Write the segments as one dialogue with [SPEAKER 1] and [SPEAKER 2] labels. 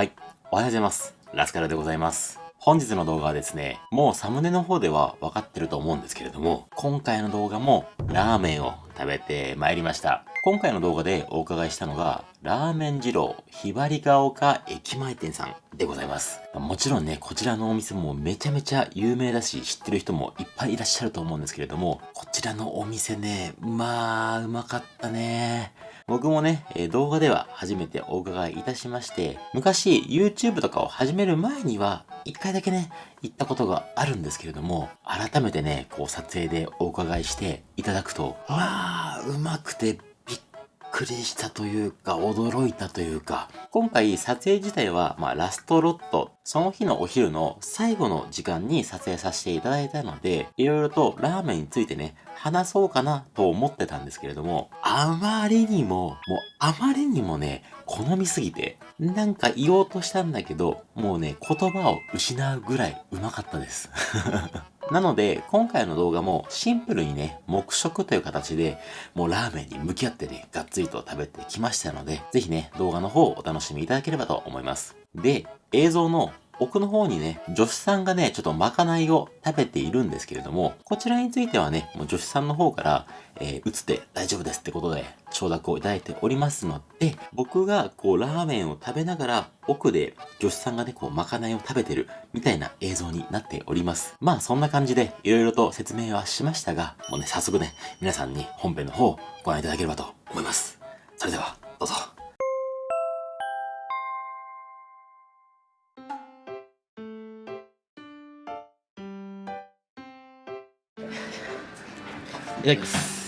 [SPEAKER 1] はい。おはようございます。ラスカルでございます。本日の動画はですね、もうサムネの方では分かってると思うんですけれども、今回の動画もラーメンを食べてまいりました。今回の動画でお伺いしたのが、ラーメン二郎ひばりが丘駅前店さんでございます。もちろんね、こちらのお店もめちゃめちゃ有名だし、知ってる人もいっぱいいらっしゃると思うんですけれども、こちらのお店ね、まあ、うまかったね。僕もね、え動画では初めてお伺いいたしまして、昔 YouTube とかを始める前には、一回だけね、行ったことがあるんですけれども、改めてね、こう撮影でお伺いしていただくと、わあ、うまくてくりしたというか、驚いたというか、今回撮影自体は、まあ、ラストロット、その日のお昼の最後の時間に撮影させていただいたので、いろいろとラーメンについてね、話そうかなと思ってたんですけれども、あまりにも、もうあまりにもね、好みすぎて、なんか言おうとしたんだけど、もうね、言葉を失うぐらいうまかったです。なので、今回の動画もシンプルにね、黙食という形で、もうラーメンに向き合ってね、がっつりと食べてきましたので、ぜひね、動画の方をお楽しみいただければと思います。で、映像の奥の方にね、女子さんがね、ちょっとまかないを食べているんですけれども、こちらについてはね、もう女子さんの方から、えー、映って大丈夫ですってことで、承諾をいただいておりますので、僕がこう、ラーメンを食べながら、奥で女子さんがね、こう、まかないを食べてる、みたいな映像になっております。まあ、そんな感じで、いろいろと説明はしましたが、もうね、早速ね、皆さんに本編の方をご覧いただければと思います。それでは、どうぞ。い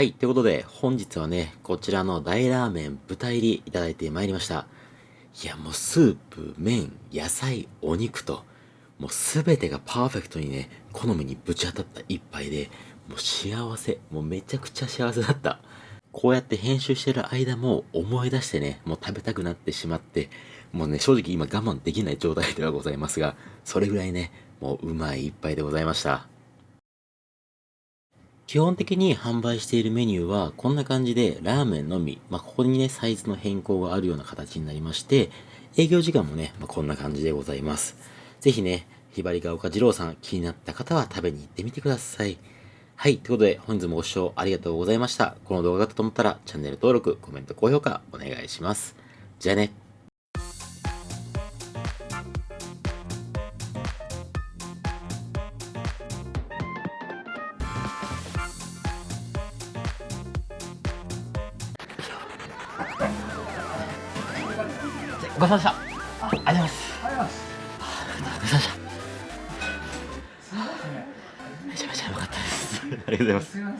[SPEAKER 1] はい。ということで、本日はね、こちらの大ラーメン豚入りいただいてまいりました。いや、もうスープ、麺、野菜、お肉と、もうすべてがパーフェクトにね、好みにぶち当たった一杯で、もう幸せ。もうめちゃくちゃ幸せだった。こうやって編集してる間も思い出してね、もう食べたくなってしまって、もうね、正直今我慢できない状態ではございますが、それぐらいね、もううまい一杯でございました。基本的に販売しているメニューはこんな感じでラーメンのみ、まあ、ここにねサイズの変更があるような形になりまして営業時間もね、まあ、こんな感じでございます。ぜひねひばりが丘二郎さん気になった方は食べに行ってみてください。はいということで本日もご視聴ありがとうございました。この動画が良かったと思ったらチャンネル登録コメント高評価お願いします。じゃあね。めちゃめちゃ良かった。です。ありがとうございます